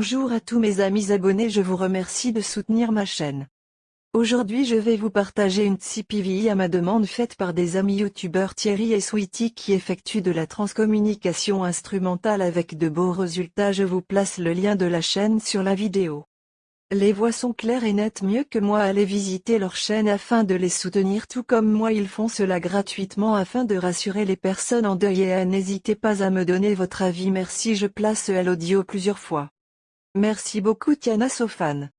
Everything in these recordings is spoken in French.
Bonjour à tous mes amis abonnés je vous remercie de soutenir ma chaîne. Aujourd'hui je vais vous partager une CPVI à ma demande faite par des amis youtubeurs Thierry et Sweetie qui effectuent de la transcommunication instrumentale avec de beaux résultats je vous place le lien de la chaîne sur la vidéo. Les voix sont claires et nettes mieux que moi allez visiter leur chaîne afin de les soutenir tout comme moi ils font cela gratuitement afin de rassurer les personnes en deuil et n'hésitez pas à me donner votre avis merci je place l'audio plusieurs fois. Merci beaucoup Tiana Sofan.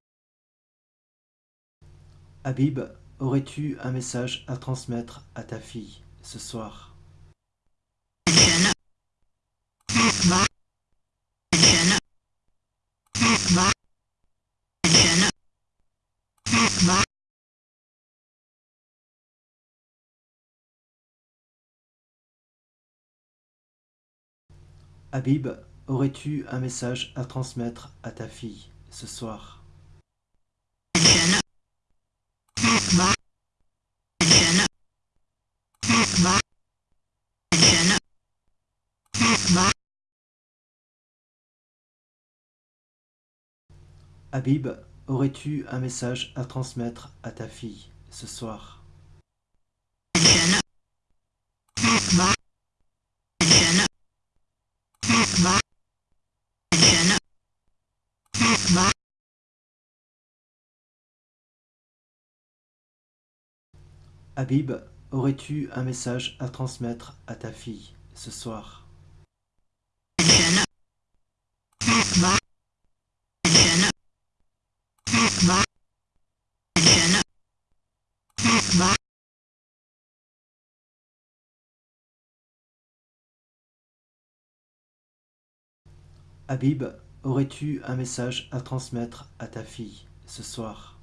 Habib, aurais-tu un message à transmettre à ta fille ce soir? Habib, Aurais-tu un message à transmettre à ta fille ce soir? Habib, aurais-tu un message à transmettre à ta fille ce soir? Habib, aurais-tu un message à transmettre à ta fille ce soir? Habib, aurais-tu un message à transmettre à ta fille ce soir?